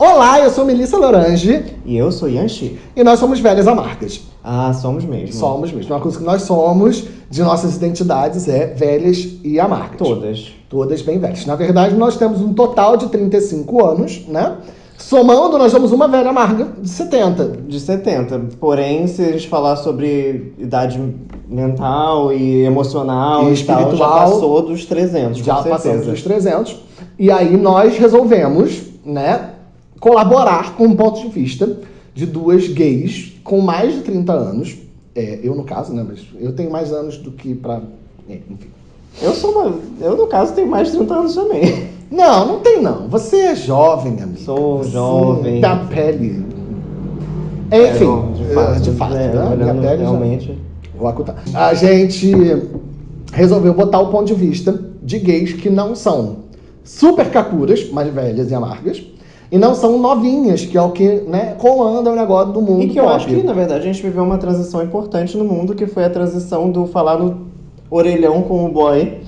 Olá, eu sou Melissa Lorange E eu sou Yanxi. e nós somos velhas amargas. Ah, somos mesmo. Somos mesmo. Uma coisa que nós somos de nossas identidades é velhas e amargas. Todas. Todas bem velhas. Na verdade, nós temos um total de 35 anos, né? Somando, nós somos uma velha amarga de 70. De 70. Porém, se a gente falar sobre idade mental e emocional E e, tal, já espiritual, passou dos 300, Já passamos dos 300. E aí nós resolvemos, né, colaborar com um ponto de vista de duas gays com mais de 30 anos. É, eu, no caso, né, mas eu tenho mais anos do que pra... é, enfim. Eu sou uma... Eu, no caso, tenho mais de 30 anos também. Não, não tem não. Você é jovem, amigo. Sou Você jovem. Tem a pele... Enfim, É, de fato. de fato é, né? Minha pele já- realmente... Vou acutar. A gente resolveu botar o ponto de vista de gays que não são super capuras, mais velhas e amargas, e não são novinhas, que é o que, né, comanda o negócio do mundo E que eu pop. acho que, na verdade, a gente viveu uma transição importante no mundo, que foi a transição do falar no orelhão com o boy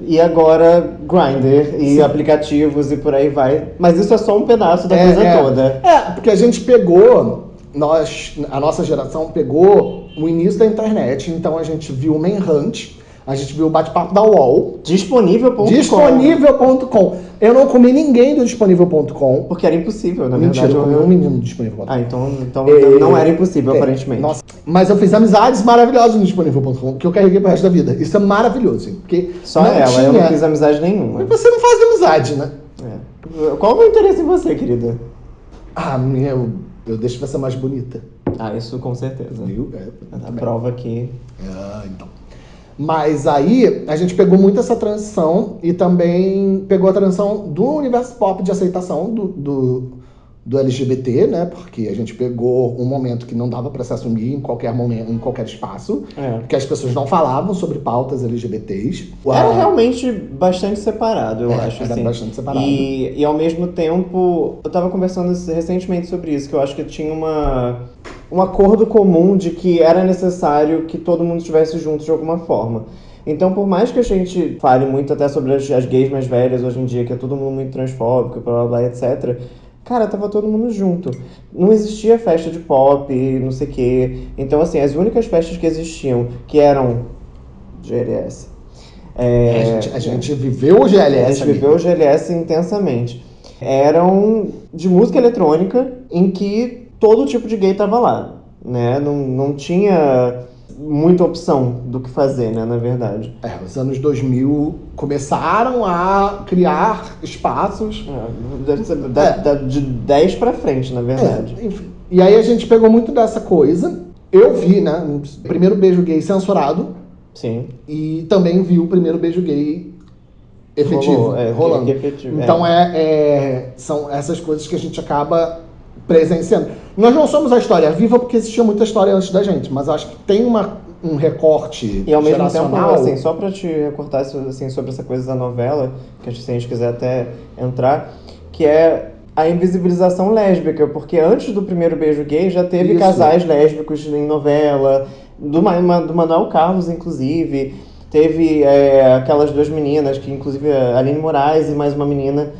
e agora Grindr e Sim. aplicativos e por aí vai. Mas isso é só um pedaço da É, coisa é. toda. É, porque a gente pegou, nós, a nossa geração pegou o início da internet, então a gente viu o Manhunt, a gente viu o bate-papo da UOL, Disponível.com. disponível.com. Eu não comi ninguém do disponível.com. Porque era impossível, na Mentira, verdade. eu comi eu- um menino do disponível.com. Ah, então, então É, não era impossível, É, aparentemente. Nossa, mas eu fiz amizades maravilhosas no disponível.com, que eu carreguei pro resto da vida. Isso é maravilhoso, porque Só ela, tinha... eu não fiz amizade nenhuma. Mas você não faz amizade, né? É. Qual o meu interesse em você, querida? Ah, meu, eu deixo você mais bonita. Ah, isso com certeza. Viu? É, A também. prova que. Ah, então. Mas aí a gente pegou muito essa transição e também pegou a transição do universo pop de aceitação do, do, do LGBT, né? Porque a gente pegou um momento que não dava pra se assumir em qualquer momento, em qualquer espaço. É. Porque as pessoas não falavam sobre pautas LGBTs. Era Ah, realmente bastante separado, eu É, acho. era assim. bastante separado. E, e ao mesmo tempo, eu tava conversando recentemente sobre isso, que eu acho que tinha uma, um acordo comum de que era necessário que todo mundo estivesse junto de alguma forma. Então, por mais que a gente fale muito até sobre as, as gays mais velhas hoje em dia, que é todo mundo muito transfóbico, blá blá blá, etc. Cara, tava todo mundo junto. Não existia festa de pop, não sei o quê. Então, assim, as únicas festas que existiam, que eram GLS. É, a, gente, a gente viveu o A GLS. gente ali. viveu o GLS intensamente. Eram de música eletrônica em que todo tipo de gay tava lá, né? Não, não tinha muita opção do que fazer, né, na verdade. É, os anos 2000 começaram a criar espaços. É, da- É. da- de 10 pra frente, na verdade. É, enfim. E aí a gente pegou muito dessa coisa. Eu vi, né? O primeiro beijo gay censurado Sim. e também vi o primeiro beijo gay efetivo, Rolou, é, rolando. efetivo, Então é, é- são essas coisas que a gente acaba presenciando. Nós não somos a história viva porque existia muita história antes da gente, mas acho que tem uma, um recorte E ao mesmo tempo, assim, só pra te recortar assim, sobre essa coisa da novela, que se a gente quiser até entrar, que é a invisibilização lésbica, porque antes do primeiro beijo gay já teve Isso. casais lésbicos em novela, do, do Manuel Carlos, inclusive. Teve é, aquelas duas meninas, que inclusive a Aline Moraes e mais uma menina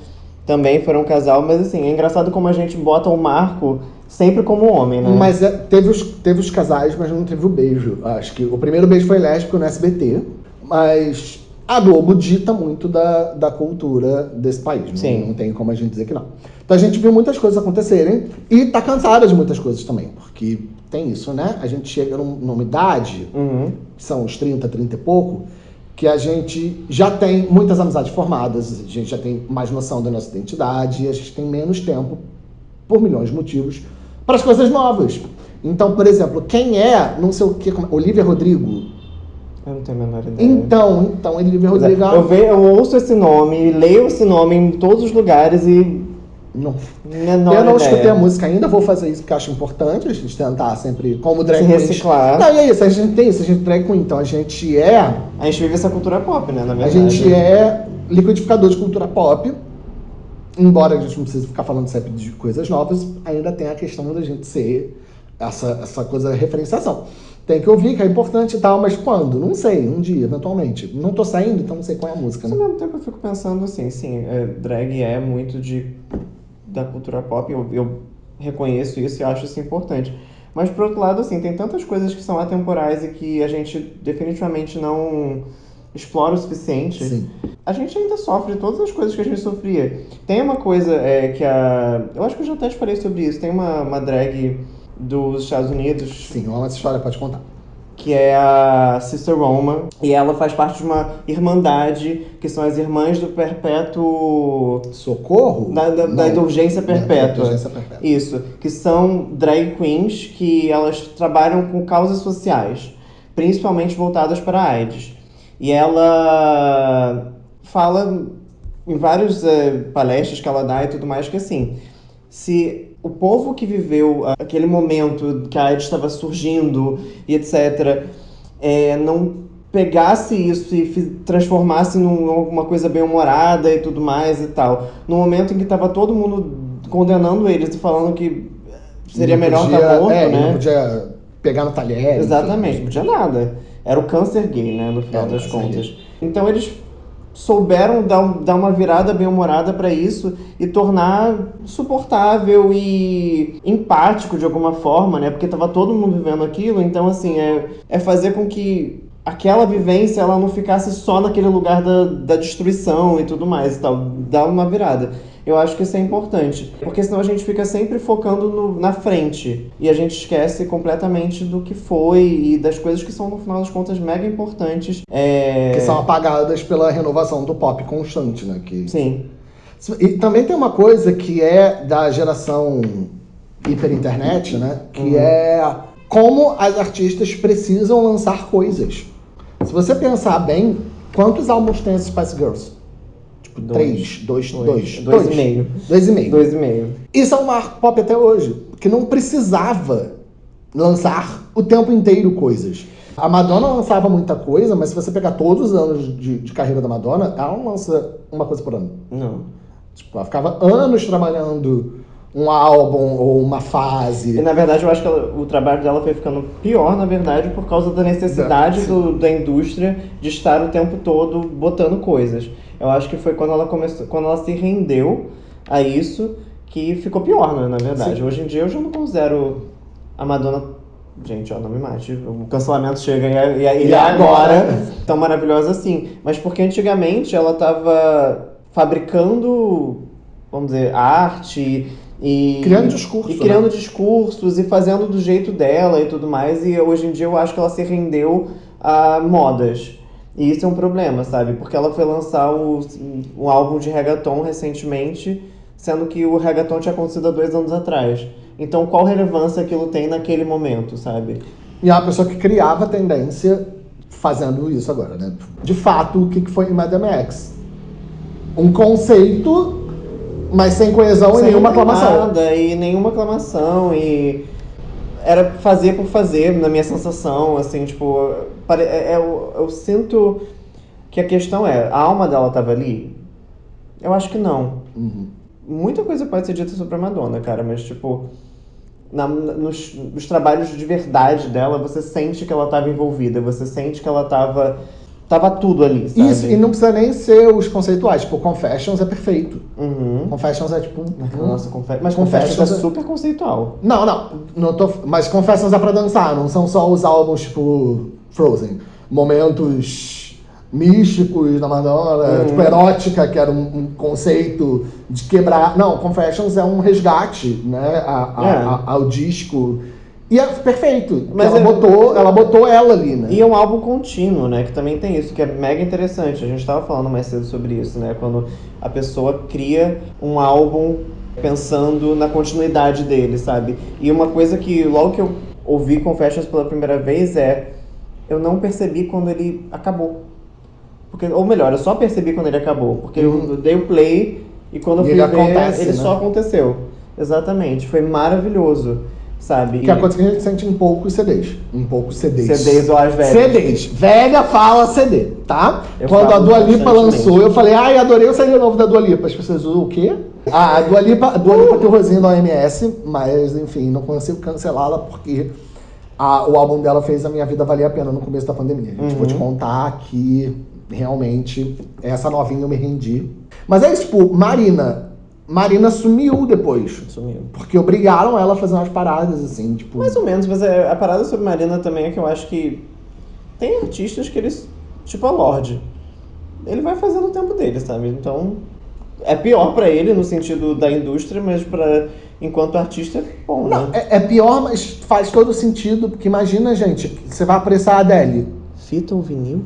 também foram um casal, mas assim, é engraçado como a gente bota o Marco sempre como homem, né? Mas é, teve, os, teve os casais, mas não teve o beijo. Acho que o primeiro beijo foi lésbico no SBT, mas a Globo dita muito da, da cultura desse país. não- Sim. Não, tem como a gente dizer que não. Então a gente viu muitas coisas acontecerem e tá cansada de muitas coisas também, porque tem isso, né? A gente chega num- numa idade, Uhum. que são os 30, 30 e pouco, que a gente já tem muitas amizades formadas, a gente já tem mais noção da nossa identidade, e a gente tem menos tempo, por milhões de motivos, para as coisas novas. Então, por exemplo, quem é, não sei o que, como- Olivia Rodrigo? Eu não tenho a menor ideia. Então, então, Olivia é, Rodrigo... Eu, ve, eu ouço esse nome, leio esse nome em todos os lugares e. Não, Menor eu não ideia. escutei a música ainda, vou fazer isso porque acho importante, a gente tentar sempre, como drag Se reciclar. Não, e é isso, a gente tem isso, a gente é drag queen, então a gente é A gente vive essa cultura pop, né? Na A verdade. gente é liquidificador de cultura pop. Embora a gente não precise ficar falando sempre de coisas novas, ainda tem a questão da gente ser essa, essa coisa da referenciação. Tem que ouvir, que é importante e tal, mas quando? Não sei, um dia, eventualmente. Não tô saindo, então não sei qual é a música, Mas né? ao mesmo tempo eu fico pensando assim, sim, é, drag é muito de da cultura pop, eu, eu reconheço isso e acho isso importante. Mas, por outro lado, assim, tem tantas coisas que são atemporais e que a gente definitivamente não explora o suficiente. Sim. A gente ainda sofre todas as coisas que a gente sofria. Tem uma coisa é, que a. Eu acho que eu já até te falei sobre isso. Tem uma, uma drag dos Estados Unidos. Sim, uma história pode contar que é a Sister Roma, e ela faz parte de uma irmandade, que são as Irmãs do Perpétuo... Socorro? Da, da, da Indulgência Perpétua. Indulgência Perpétua. Isso, que são drag queens que elas trabalham com causas sociais, principalmente voltadas para a AIDS. E ela fala em vários uh, palestras que ela dá e tudo mais que assim, se o povo que viveu aquele momento que a AIDS estava surgindo e etc., é, não pegasse isso e transformasse em alguma coisa bem-humorada e tudo mais e tal. No momento em que estava todo mundo condenando eles e falando que seria melhor estar tá morto, é, né? Não podia pegar no talher. Exatamente, não podia nada. Era o câncer gay, né, no final das contas. Gay. Então eles souberam dar, dar uma virada bem-humorada para isso e tornar suportável e empático de alguma forma, né? Porque tava todo mundo vivendo aquilo, então assim, é, é fazer com que aquela vivência ela não ficasse só naquele lugar da, da destruição e tudo mais e tal, dar uma virada. Eu acho que isso é importante, porque senão a gente fica sempre focando no, na frente e a gente esquece completamente do que foi e das coisas que são, no final das contas, mega importantes. É... Que são apagadas pela renovação do pop constante, né? Que... Sim. E também tem uma coisa que é da geração hiperinternet, né? Que uhum. é como as artistas precisam lançar coisas. Se você pensar bem, quantos álbuns tem as Spice Girls? Tipo, dois. três, dois, dois. Dois, dois, dois e meio. Dois e meio. Dois e meio. Isso é um marco pop até hoje, que não precisava lançar o tempo inteiro coisas. A Madonna lançava muita coisa, mas se você pegar todos os anos de, de carreira da Madonna, ela não lança uma coisa por ano. Não. Tipo, ela ficava anos trabalhando um álbum ou uma fase. E na verdade eu acho que ela, o trabalho dela foi ficando pior, na verdade, por causa da necessidade da, do, da indústria de estar o tempo todo botando coisas. Eu acho que foi quando ela começou, quando ela se rendeu a isso que ficou pior, né, na verdade. Sim. Hoje em dia eu já não considero a Madonna Gente, ó, não me mate. O cancelamento chega e, e, e é agora tão maravilhosa assim. Mas porque antigamente ela estava fabricando, vamos dizer, arte e criando discurso, e criando né? discursos e fazendo do jeito dela e tudo mais. E hoje em dia eu acho que ela se rendeu a modas. E isso é um problema, sabe? Porque ela foi lançar o, um álbum de reggaeton recentemente, sendo que o reggaeton tinha acontecido há dois anos atrás. Então, qual relevância aquilo tem naquele momento, sabe? E é uma pessoa que criava tendência fazendo isso agora, né? De fato, o que foi Madame X? Um conceito, mas sem coesão sem e nenhuma aclamação. Nada, e nenhuma aclamação, e era fazer por fazer, na minha sensação, assim, tipo, é, é, eu, eu sinto que a questão é, a alma dela estava ali? Eu acho que não. Uhum. Muita coisa pode ser dita sobre a Madonna, cara, mas, tipo, na, nos, nos trabalhos de verdade dela, você sente que ela estava envolvida, você sente que ela estava Tava tudo ali, sabe? Isso, e não precisa nem ser os conceituais. Tipo, Confessions é perfeito. Uhum. Confessions é tipo. Nossa, confe... mas Confessions, Confessions é super conceitual. Não, não. não tô... Mas Confessions é pra dançar, não são só os álbuns, tipo, Frozen. Momentos místicos da Madonna, uhum. tipo, erótica, que era um, um, conceito de quebrar. Não, Confessions é um resgate, né? A, a, é. a, ao disco e é perfeito. Mas ela, é... botou, ela botou ela ali, né? E é um álbum contínuo, né? Que também tem isso, que é mega interessante. A gente estava falando mais cedo sobre isso, né? Quando a pessoa cria um álbum pensando na continuidade dele, sabe? E uma coisa que logo que eu ouvi Confessions pela primeira vez é eu não percebi quando ele acabou. Porque, ou melhor, eu só percebi quando ele acabou. Porque uhum. eu dei o play e quando eu fui ver, acontece, ele né? só aconteceu. Exatamente. Foi maravilhoso sabe? Que é a coisa que a gente sente em poucos CDs. Em poucos CDs. CDs ou as velhas. CDs. Velha fala CD, tá? Eu Quando a Dua Lipa lançou, eu falei, ai, adorei o CD novo da Dua Lipa. As pessoas, o quê? Ah, a Dua Lipa, a Dua Lipa tem o Rosinho da OMS, mas, enfim, não consigo cancelá-la porque a, o álbum dela fez a minha vida valer a pena no começo da pandemia. Gente, uhum. Vou te contar que realmente essa novinha eu me rendi. Mas é isso, tipo, Marina, Marina sumiu depois. Sumiu. Porque obrigaram ela a fazer umas paradas, assim, tipo. Mais ou menos, mas é- a parada sobre Marina também é que eu acho que tem artistas que eles. Tipo a Lorde. Ele vai fazendo o tempo dele, sabe? Então. É pior pra ele no sentido da indústria, mas para enquanto artista é bom, Não, né? é, é pior, mas faz todo sentido, porque imagina, gente, você vai apressar a Adele. Fita ou vinil?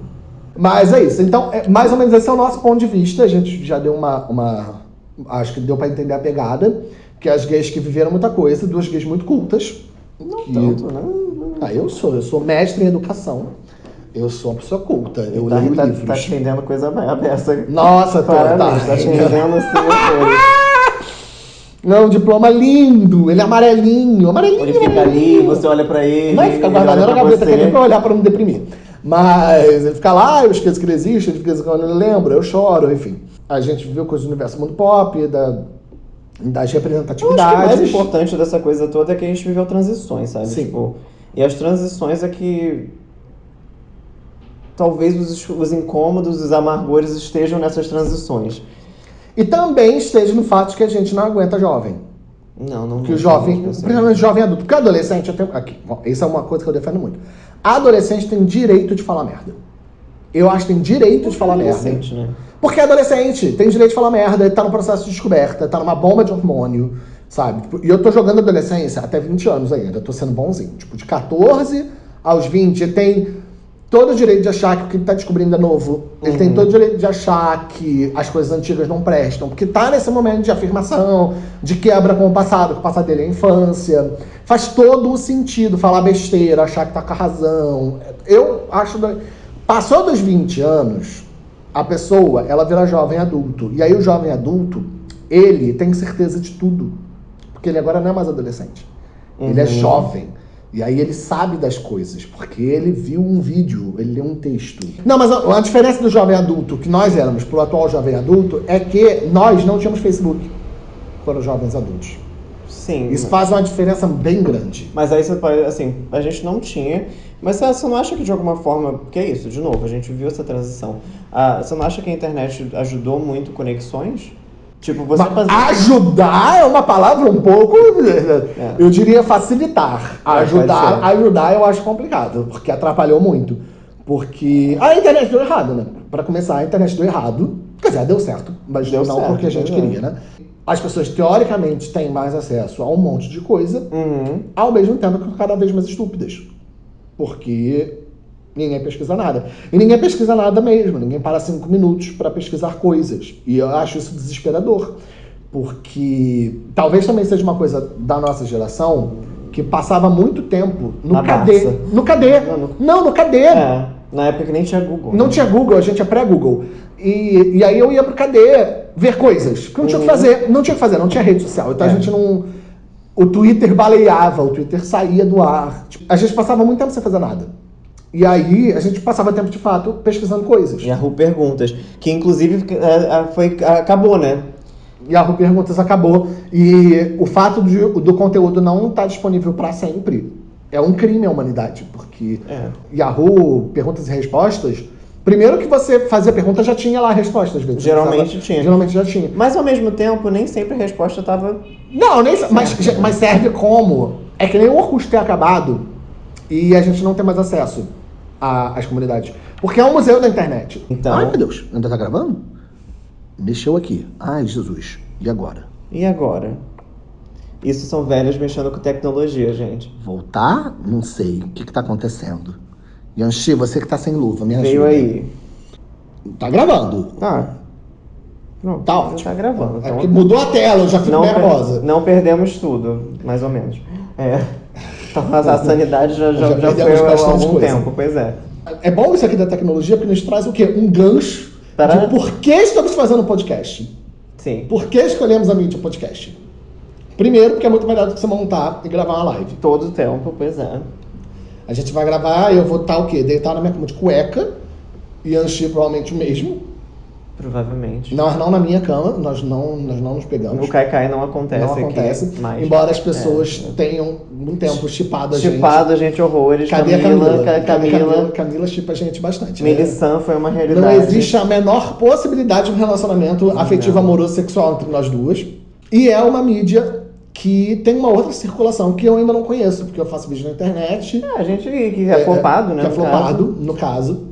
Mas é isso. Então, é, mais ou menos esse é o nosso ponto de vista. A gente já deu uma. uma acho que deu pra entender a pegada. Que as gays que viveram muita coisa, duas gays muito cultas. Não que- tanto, né? Ah, eu sou. Eu sou mestre em educação. Eu sou uma pessoa culta. Eu tá, leio tá, livros. tá te rendendo coisa beça. Nossa, tô, Parabéns, tá te rendendo assim. Não, diploma lindo. Ele é amarelinho. Amarelinho. Ele fica ali, você olha pra ele. Não, ele fica guardado na gaveta, que é nem pra olhar pra não deprimir. Mas ele fica lá, eu esqueço que ele existe, ele fica quando ele lembra, eu choro, enfim. A gente viu coisas do universo mundo pop, da, das Eu acho que o representatividades. mais importante dessa coisa toda é que a gente viveu transições, sabe? Sim. Tipo, e as transições é que talvez os, os incômodos, os amargores estejam nessas transições. E também esteja no fato de que a gente não aguenta jovem. Não, não. Que o jovem, principalmente jovem adulto, porque adolescente, eu tenho, aqui, isso é uma coisa que eu defendo muito. Adolescente tem direito de falar merda. Eu acho que tem direito de falar merda. Adolescente, né? Porque é adolescente, tem direito de falar merda, ele tá no processo de descoberta, tá numa bomba de hormônio, sabe? Tipo, E eu tô jogando adolescência até 20 anos ainda, tô sendo bonzinho. Tipo, de 14 aos 20, ele tem todo o direito de achar que o que ele tá descobrindo é novo. Ele tem Uhum. todo o direito de achar que as coisas antigas não prestam, porque tá nesse momento de afirmação, de quebra com o passado, que o passado dele é a infância. Faz todo o sentido falar besteira, achar que tá com a razão. Eu acho. Passou dos 20 anos, a pessoa, ela vira jovem adulto. E aí o jovem adulto, ele tem certeza de tudo. Porque ele agora não é mais adolescente. Ele é Uhum. jovem. E aí ele sabe das coisas, porque ele viu um vídeo, ele leu um texto. Não, mas a, a diferença do jovem adulto que nós éramos pro atual jovem adulto é que nós não tínhamos Facebook quando jovens adultos. Sim. Isso faz uma diferença bem grande. Mas aí você pode, assim, a gente não tinha. Mas você não acha que de alguma forma. Que é isso, de novo, a gente viu essa transição. Ah, você não acha que a internet ajudou muito conexões? Tipo, você Mas fazer. ajudar é uma palavra um pouco, É. eu diria facilitar. É, Ajudar, ajudar eu acho complicado, porque atrapalhou muito. Porque a internet deu errado, né? Pra começar, a internet deu errado. Quer dizer, deu certo, mas Deu não certo, porque a gente queria, né? As pessoas teoricamente têm mais acesso a um monte de coisa, Uhum. ao mesmo tempo que cada vez mais estúpidas. Porque ninguém pesquisa nada. E ninguém pesquisa nada mesmo. Ninguém para cinco minutos para pesquisar coisas. E eu acho isso desesperador. Porque talvez também seja uma coisa da nossa geração que passava muito tempo no Na KD. Barça. No KD. Não, no- Não, no KD. É, na época que nem tinha Google. Não né? tinha Google, a gente é pré-Google. E, e aí eu ia pro KD ver coisas. Que não tinha o que Uhum. fazer. Não tinha o que fazer, não tinha rede social. Então a É. gente não. O Twitter baleava, o Twitter saía do ar. Tipo, a gente passava muito tempo sem fazer nada. E aí a gente passava tempo de fato pesquisando coisas. A Ru Perguntas. Que inclusive é, é, foi, acabou, né? Yahoo Perguntas acabou. E o fato de- do conteúdo não estar disponível para sempre é um crime à humanidade. Porque É. Yahoo Perguntas e Respostas. Primeiro que você fazia pergunta já tinha lá a resposta, às vezes. Geralmente Precisava- tinha. Geralmente já tinha. Mas ao mesmo tempo, nem sempre a resposta tava. Não, nem, mas, mas serve como. É que nem o Orkut ter acabado e a gente não tem mais acesso a- às comunidades. Porque é um museu da internet. Então- Ai, meu Deus, ainda tá gravando? Mexeu aqui. Ai, Jesus. E agora? E agora? Isso são velhos mexendo com tecnologia, gente. Voltar? Não sei. O que, que tá acontecendo? Yanxi, você que tá sem luva, me ajuda. Veio aí. Tá gravando. Ah. Pronto, Tá ótimo. Tá gravando. É então- que mudou a tela, eu já fico não, per- nervosa. não perdemos tudo, mais ou menos. É. Então, a sanidade já, já, Já foi há algum coisa. tempo, pois é. É bom isso aqui da tecnologia porque nos traz o quê? Um gancho Para- de por que estamos fazendo podcast. Sim. Por que escolhemos a mídia podcast? Primeiro, porque é muito melhor do que você montar e gravar uma live. Todo o tempo, pois é. A gente vai gravar, eu vou estar o quê? Deitar na minha cama de cueca, e Anchi provavelmente o mesmo. Provavelmente. Nós não na minha cama, nós não, nós não nos pegamos. O Kai não acontece não acontece. aqui. Mas embora as pessoas É. tenham um tempo chipado a gente. Chipado, gente, horrores. Cadê a Camila? Camila? A Camila. Camila, chipa a gente bastante. né? Melissan foi uma realidade. Não existe a menor possibilidade de um relacionamento afetivo, amoroso, sexual entre nós duas. E é uma mídia que tem uma outra circulação que eu ainda não conheço, porque eu faço vídeo na internet. É, a gente que é, flopado, né? Que é no flopado, caso. no caso.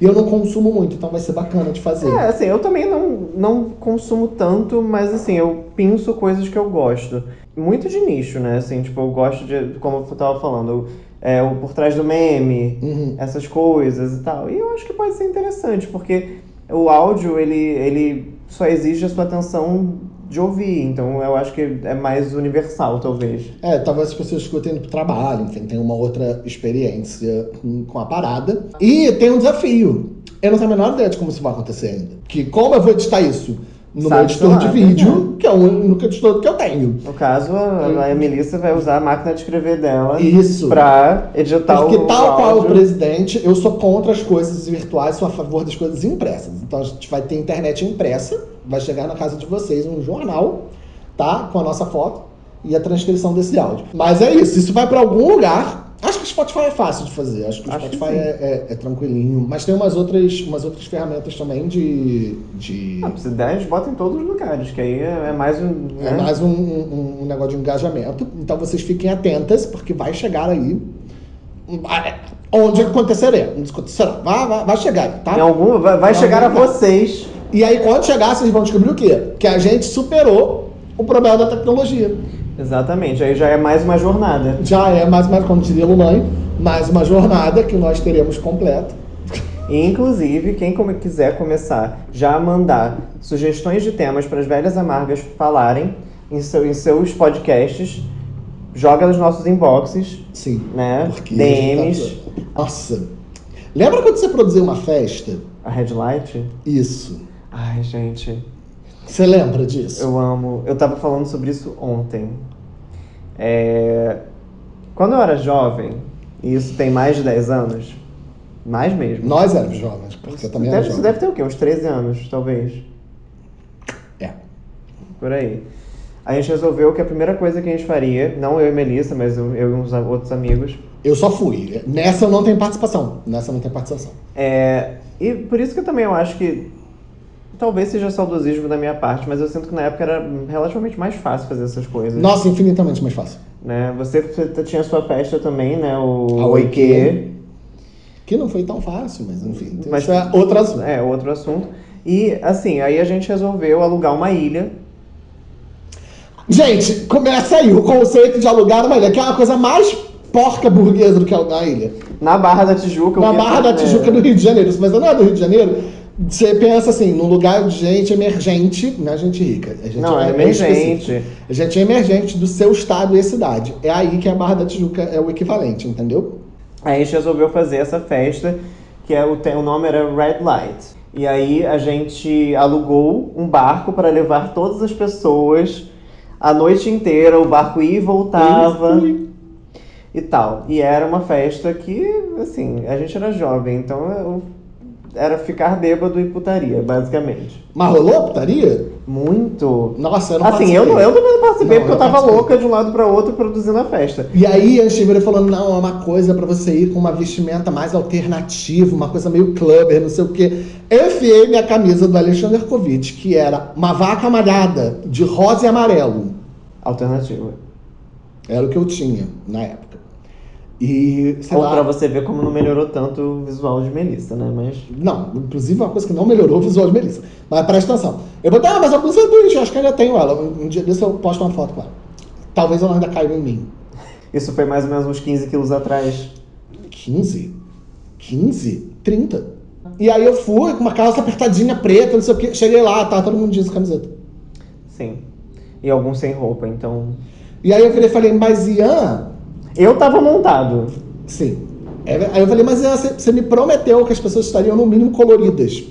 E eu não consumo muito, então vai ser bacana de fazer. É, assim, eu também não, não consumo tanto, mas assim, eu pinço coisas que eu gosto. Muito de nicho, né? Assim, tipo, eu gosto de, como eu tava falando, é, o por trás do meme, Uhum. essas coisas e tal. E eu acho que pode ser interessante, porque o áudio, ele, ele só exige a sua atenção de ouvir, então eu acho que é mais universal, talvez. É, talvez as pessoas escutem pro trabalho, enfim, tem uma outra experiência com a parada. E tem um desafio. Eu não tenho a menor ideia de como isso vai acontecer ainda. Que como eu vou editar isso no meu editor de né? vídeo, que é o único editor que eu tenho. No caso, a, a Melissa vai usar a máquina de escrever dela Isso. pra editar Porque o tal qual o presidente, eu sou contra as coisas virtuais, sou a favor das coisas impressas. Então a gente vai ter internet impressa, vai chegar na casa de vocês um jornal, tá? Com a nossa foto e a transcrição desse áudio. Mas é isso, isso vai pra algum lugar. Acho que o Spotify é fácil de fazer, acho que o Acho que Spotify sim. é, é- é tranquilinho. Mas tem umas outras, umas outras ferramentas também de. de... Ah, se der, bota em todos os lugares, que aí é é mais um. É né? mais um, um- um negócio de engajamento. Então vocês fiquem atentas, porque vai chegar aí. vai- Onde acontecerá. Onde acontecerá. Vai, vai, vai chegar, tá? Em algum, vai, vai chegar a vocês. E aí, quando chegar, vocês vão descobrir o quê? Que a gente superou o problema da tecnologia. Exatamente, aí já é mais uma jornada. Já é mais, mais como diria Lulan, mais uma jornada que nós teremos completa. Inclusive, quem quiser começar já a mandar sugestões de temas para as velhas amargas falarem em, seu- em seus podcasts, joga nos nossos inboxes, Sim. né? DMs, tá- Nossa. Lembra quando você produziu uma festa? a Headlight. Isso. Ai, gente, Você lembra disso? eu amo. Eu tava falando sobre isso ontem. É, Quando eu era jovem, e isso tem mais de 10 anos, mais mesmo. Nós éramos jovens, porque eu também era deve, jovem. deve ter o quê? Uns 13 anos, talvez. É. Por aí. A gente resolveu que a primeira coisa que a gente faria, não eu e Melissa, mas eu, eu e uns outros amigos, Eu só fui. Nessa eu não tenho participação. Nessa eu não tenho participação. é. E por isso que eu também eu acho que. Talvez seja saudosismo da minha parte, mas eu sinto que na época era relativamente mais fácil fazer essas coisas. Nossa, infinitamente mais fácil. Né? Você, você tinha sua festa também, né? O A Oike. Que não foi tão fácil, mas enfim. Mas- é outro assunto. É, outro assunto. E assim, aí a gente resolveu alugar uma ilha. Gente, começa aí o conceito de alugar uma ilha, que é uma coisa mais porca burguesa do que alugar a ilha. Na Barra da Tijuca. Na que- Barra da é, Tijuca do Rio de Janeiro. Mas não é do Rio de Janeiro. Você pensa assim, num lugar de gente emergente, não é gente rica. É gente Não, é emergente. É gente emergente do seu estado e cidade. É aí que a Barra da Tijuca é o equivalente, entendeu? Aí a gente resolveu fazer essa festa, que é o, o nome era Red Light. E aí a gente alugou um barco para levar todas as pessoas a noite inteira, o barco ia e voltava e tal. E era uma festa que, assim, a gente era jovem, então eu- era ficar bêbado e putaria, basicamente. Mas rolou putaria? Muito. Nossa, eu não Assim, eu, não- participei. eu também não participei Não, porque eu eu tava participei. louca de um lado para outro produzindo a festa. E aí a virou falando, não, é uma coisa pra você ir com uma vestimenta mais alternativa, uma coisa meio clubber, não sei o quê. Eu enfiei minha camisa do Alexander Kovic, que era uma vaca malhada de rosa e amarelo. Alternativa. Era o que eu tinha na época. E, sei Ou lá, pra você ver como não melhorou tanto o visual de Melissa, né? Mas. Não, inclusive uma coisa que não melhorou o visual de Melissa. Mas presta atenção. Eu botei, ah, mas a blusa é bonita, eu acho que ainda tenho ela. Um um dia desse eu posto uma foto com ela. Talvez ela ainda caiba em mim. Isso foi mais ou menos uns 15 quilos atrás. 15? 15? 30. E aí eu fui com uma calça apertadinha preta, não sei o quê. Cheguei lá, tá todo mundo diz camiseta. Sim. E alguns sem roupa, então. E aí eu virei e falei, mas Ian, Eu tava montado. sim. É, Aí eu falei, mas Ian, você me prometeu que as pessoas estariam no mínimo coloridas.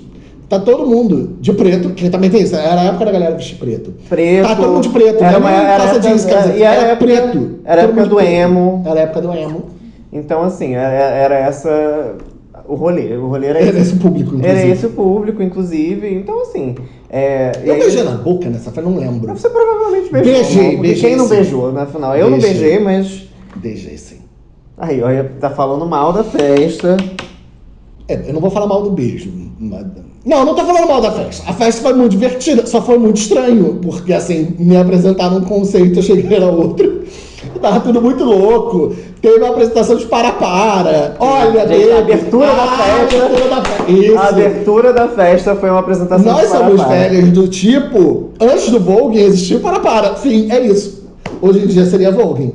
Tá todo mundo de preto, que também tem isso, era a época da galera vestir preto. Preto. Tá todo mundo de preto, era né? uma, era calça época, jeans, camiseta. e era, Era preto. Era a época do preto. emo. Era a época do emo. Então, assim, era, era essa. O rolê. O rolê era Era esse. esse o público, inclusive. Era esse o público, inclusive. Então, assim. É, Eu aí- beijei na boca nessa festa, não lembro. Você provavelmente beijou. Beijei, não? Beijei, Quem não sim. beijou, na final? Eu não Beijei. beijei, mas. Sim. Aí, olha, tá falando mal da festa. É, eu não vou falar mal do beijo. mas- Não, não tô falando mal da festa. A festa foi muito divertida, só foi muito estranho, porque assim, me apresentaram um conceito, eu cheguei era outro. Tava tudo muito louco. Teve uma apresentação de para-para. Olha, Gente, a abertura da Ah, festa. A abertura da festa. Isso. A abertura da festa foi uma apresentação Nós de somos Parapara. velhos do tipo, antes do Vogue existia o para-para. Fim, é isso. Hoje em dia seria Vogue.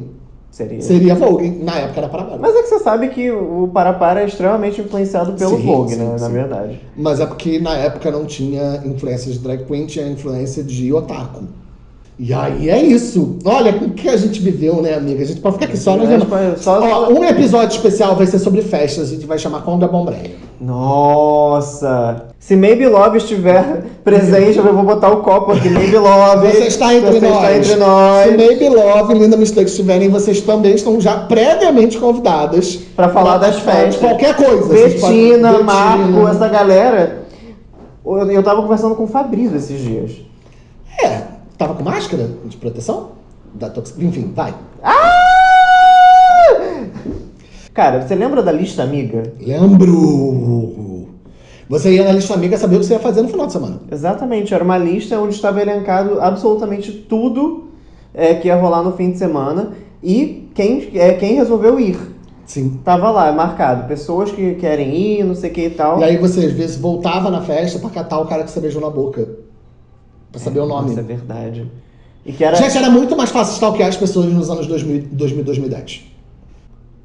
Seria. Seria Vogue. Na época era para-para. Mas é que você sabe que o Parapara é extremamente influenciado pelo Sim, Vogue, sim, né? Na sim. verdade. Mas é porque na época não tinha influência de drag queen, tinha influência de otaku. E aí é isso. Olha, com o que a gente viveu, né, amiga? A gente pode ficar aqui só, né? Mas, mas, só- Ó, um episódio especial vai ser sobre festas, a gente vai chamar Conga Bombreia. Nossa! Se Maybe Love estiver presente, eu vou botar o copo aqui. Maybe Love. Você está entre você nós. está entre nós. Se Maybe Love e Linda Mistake estiverem, vocês também estão já previamente convidadas Pra falar das festas. qualquer coisa. Vocês podem-. Marco, essa galera. Eu, eu tava conversando com o Fabrício esses dias. É, tava com máscara de proteção? Da tox... Enfim, vai. Cara, você lembra da lista amiga? Lembro. Você ia na lista amiga saber o que você ia fazer no final de semana. Exatamente, era uma lista onde estava elencado absolutamente tudo é, que ia rolar no fim de semana e quem, é, quem resolveu ir. Sim. Tava lá, marcado. Pessoas que querem ir, não sei o que e tal. E aí você às vezes voltava na festa pra catar o cara que você beijou na boca. Pra saber o nome. Nossa, é verdade. E que era, Gente, era muito mais fácil stalkear as pessoas nos anos 2000, 2000 2010.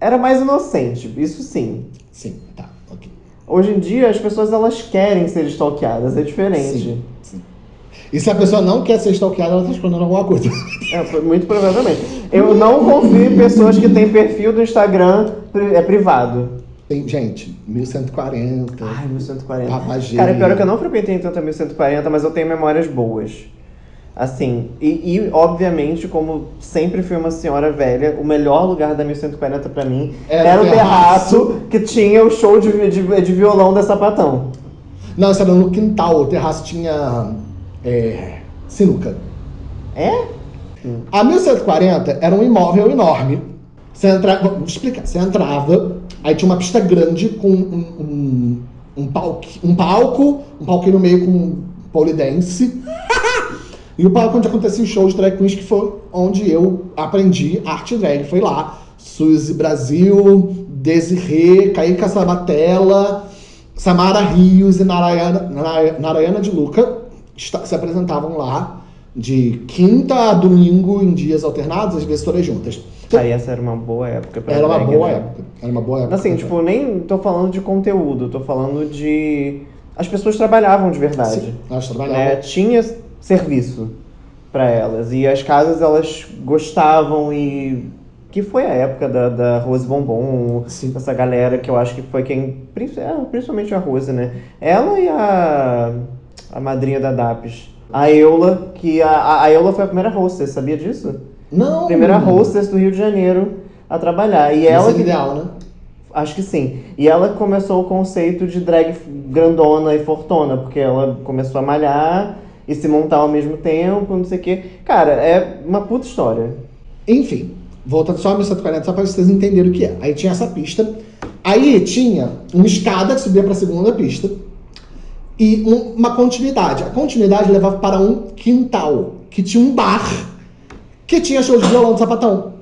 era mais inocente, isso sim. Sim, tá. Hoje em dia as pessoas elas querem ser stalkeadas, é diferente. Sim, sim. E se a pessoa não quer ser stalkeada, ela tá escondendo alguma coisa. É, muito provavelmente. Eu não confio em pessoas que têm perfil do Instagram é privado. Tem, gente, 1140. Ai, 1140. Papagê. Cara, pior é que eu não frequentei tanto a 1140, mas eu tenho memórias boas. Assim, e, e, obviamente, como sempre fui uma senhora velha, o melhor lugar da 1140 pra mim Era era, o terraço. que tinha o show de, de, de violão da Sapatão. Não, isso era no quintal. O terraço tinha é, sinuca. É? A 1140 era um imóvel enorme. Você entrava, vou explicar. Você entrava, aí tinha uma pista grande com um, um, um, palco, um palco, um palco no meio com polidense. e o palco onde aconteciam os shows de drag queens, que foi onde eu aprendi arte drag. Foi lá. Suzy Brasil, Desirê, Kaique Sabatella, Samara Rios e Narayana, Nara- Narayana de Luca se apresentavam lá de quinta a domingo em dias alternados, às vezes todas juntas. Aí essa era uma boa época pra Era uma drag, boa né? época. Era uma boa época. Assim, tipo, nem tô falando de conteúdo, tô falando de. As pessoas trabalhavam de verdade. Sim, nós trabalhávamos. né? Tinha serviço pra elas. E as casas, elas gostavam e. Que foi a época da, da Rose Bombom, Sim. essa galera que eu acho que foi quem. é, Principalmente a Rose, né? Ela e a. A madrinha da DAPS. A Eula, que a, a Eula foi a primeira hostess, sabia disso? Não. Primeira hostess do Rio de Janeiro a trabalhar. E ela Ela que ideal, né? Acho que sim. E ela começou o conceito de drag grandona e fortuna, porque ela começou a malhar e se montar ao mesmo tempo, não sei o quê. Cara, é uma puta história. Enfim, voltando só a 1140, só pra vocês entenderem o que é. Aí tinha essa pista. Aí tinha uma escada que subia pra segunda pista. E um- uma continuidade. A continuidade levava para um quintal, que tinha um bar, que tinha show de violão de sapatão.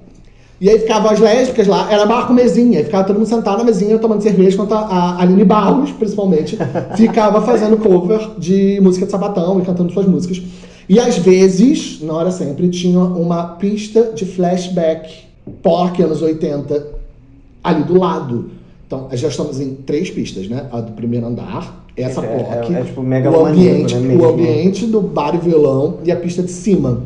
E aí ficavam as lésbicas lá, era bar com mesinha, e ficava todo mundo sentado na mesinha tomando cerveja, enquanto a, Aline Barros, principalmente, ficava fazendo cover de música de sapatão e cantando suas músicas. E às vezes, não era sempre, tinha uma pista de flashback POC anos 80 ali do lado. Então, já estamos em três pistas, né? A do primeiro andar, essa É- POC, é- é tipo o megalomaníaco, ambiente, né, o ambiente do bar e violão e a pista de cima.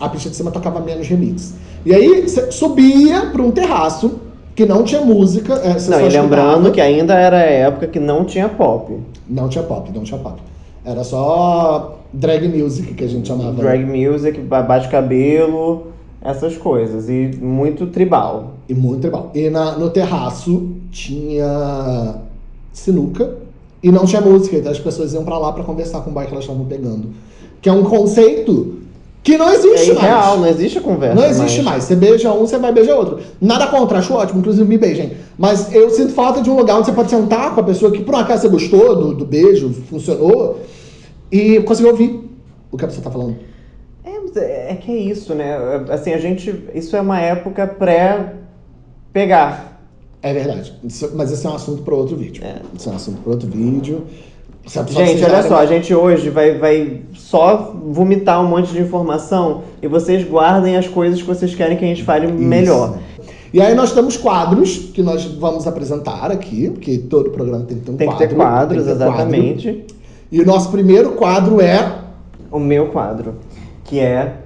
A pista de cima tocava menos remix. E aí você subia para um terraço que não tinha música. é, não, e lembrando que ainda era a época que não tinha pop. Não tinha pop, não tinha pop. Era só drag music que a gente chamava. Drag music, ba- bate-cabelo, essas coisas. E muito tribal. E muito tribal. E na, no terraço tinha sinuca e não tinha música. Então as pessoas iam pra lá pra conversar com o bar que elas estavam pegando. Que é um conceito Que não existe É mais. irreal, não existe conversa. Não existe mais. Você beija um, você vai beijar outro. Nada contra, acho ótimo, inclusive me beijem. Mas eu sinto falta de um lugar onde você pode sentar com a pessoa que por um acaso você gostou do, do beijo, funcionou, e conseguir ouvir o que a pessoa tá falando. É, é é que é isso, né? Assim, a gente. Isso é uma época pré-pegar. É verdade. Isso- mas esse é um assunto para outro vídeo. É. Isso é um assunto para outro vídeo. Gente, olha só, a gente hoje vai, vai só vomitar um monte de informação e vocês guardem as coisas que vocês querem que a gente fale melhor. E aí nós temos quadros que nós vamos apresentar aqui, porque todo programa tem que ter um Tem que quadro. ter quadros, tem que ter quadro. exatamente. E o nosso primeiro quadro é O meu quadro, que é